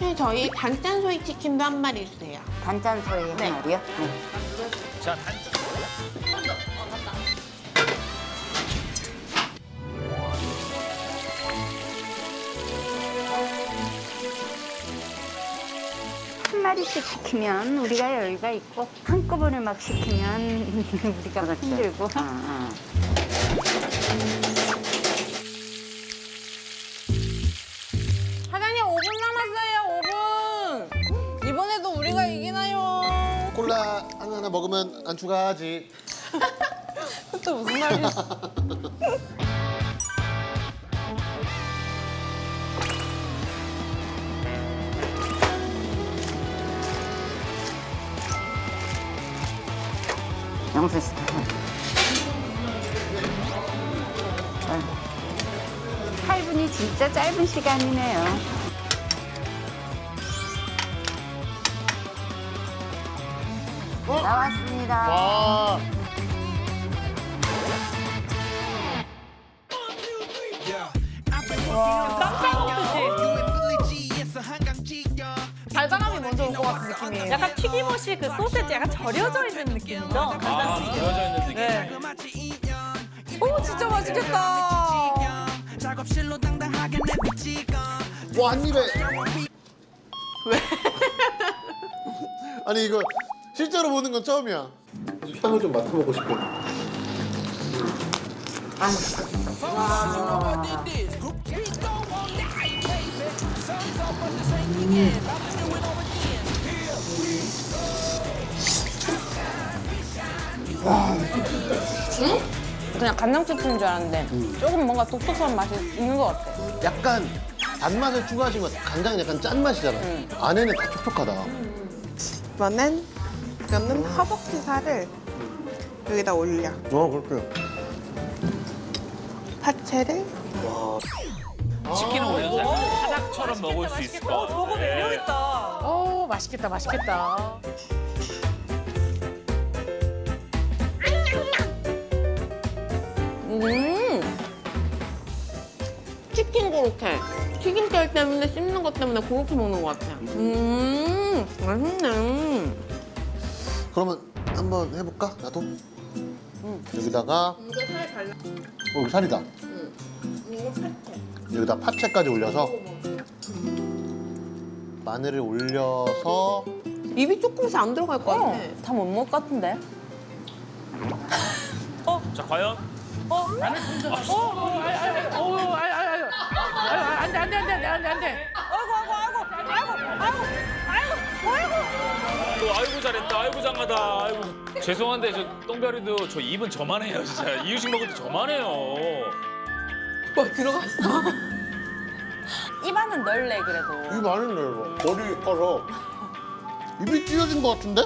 네, 저희 단짠 소이 치킨도 한 마리 주세요. 단짠 소리 한 네. 마리요? 네. 자, 단... 한 마리씩 시키면 우리가 여유가 있고 한꺼번에 막 시키면 우리가 힘들고 사장 콜라 하나 먹으면 안 추가하지. 또 무슨 말이야 영수 씨. 팔분이 진짜 짧은 시간이네요. 나왔습니다. 와. 달달함이 먼저 올 것 같은 느낌이에요 약간 튀김옷이 그 소세지 약간 절여져 있는 느낌이죠? 아. 그려져 있는 느낌. 네. 오 진짜 맛있겠다 와, 한 입에. 왜? 아니, 이거 실제로 보는 건 처음이야. 향을 좀 맡아보고 싶어. 그냥 간장치킨인 줄 알았는데 조금 뭔가 독특한 맛이 있는 것 같아 약간 단맛을 추가하신 것 같아. 간장은 약간 짠맛이잖아. 안에는 다 촉촉하다. 이번엔 이거는 허벅지 살을 여기다 올려. 어, 그렇게. 파채를 치킨은 원래 사닥처럼 먹을 수 있을 것 어, 같아. 저거 매력있다. 오 맛있겠다 맛있겠다 음 치킨 고로케. 튀김살 때문에 씹는 것 때문에 고로케 먹는 것 같아요. 음, 맛있네. 그러면 한번 해볼까? 나도? 여기다가 이거 살 발라. 어, 여기 살이다. 이거 파채. 여기다 파채까지 올려서 마늘을 올려서 입이 조금씩 안 들어갈 것 같아. 다 못 먹을 것 같은데 자, 과연? 어? 안에 어? 어? 아이, 아이, 아이, 어, 잘했다, 아이고 장하다, 아이고. 죄송한데 저 똥별이도 저 입은 저만 해요, 진짜. 이유식 먹을 때 저만 해요. 뭐 들어갔어? 입안은 넓네 그래도 입 많은데 이거 머리 커서 입이 찢어진 것 같은데?